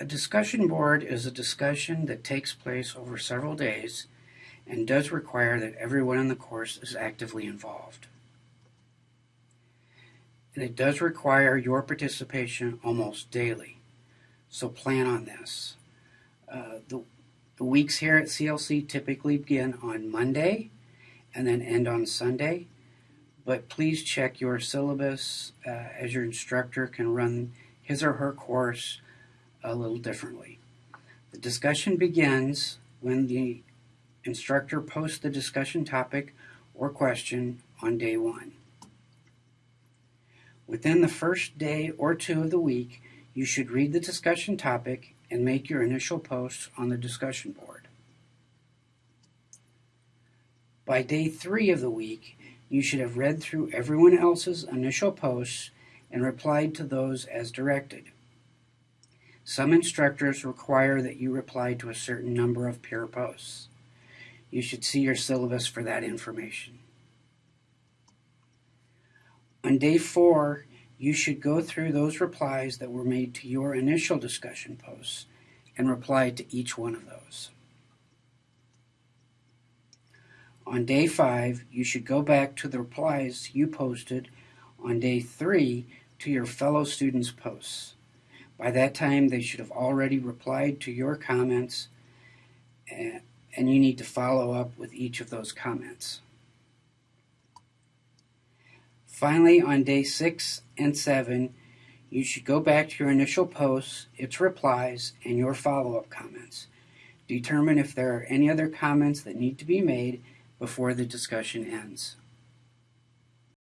A discussion board is a discussion that takes place over several days and does require that everyone in the course is actively involved. And it does require your participation almost daily. So plan on this. Uh, the, the weeks here at CLC typically begin on Monday and then end on Sunday. But please check your syllabus uh, as your instructor can run his or her course a little differently. The discussion begins when the instructor posts the discussion topic or question on day one. Within the first day or two of the week, you should read the discussion topic and make your initial post on the discussion board. By day three of the week, you should have read through everyone else's initial posts and replied to those as directed. Some instructors require that you reply to a certain number of peer posts. You should see your syllabus for that information. On day four, you should go through those replies that were made to your initial discussion posts and reply to each one of those. On day five, you should go back to the replies you posted on day three to your fellow students' posts. By that time, they should have already replied to your comments, eh, and you need to follow up with each of those comments. Finally, on day six and seven, you should go back to your initial posts, its replies, and your follow-up comments. Determine if there are any other comments that need to be made before the discussion ends.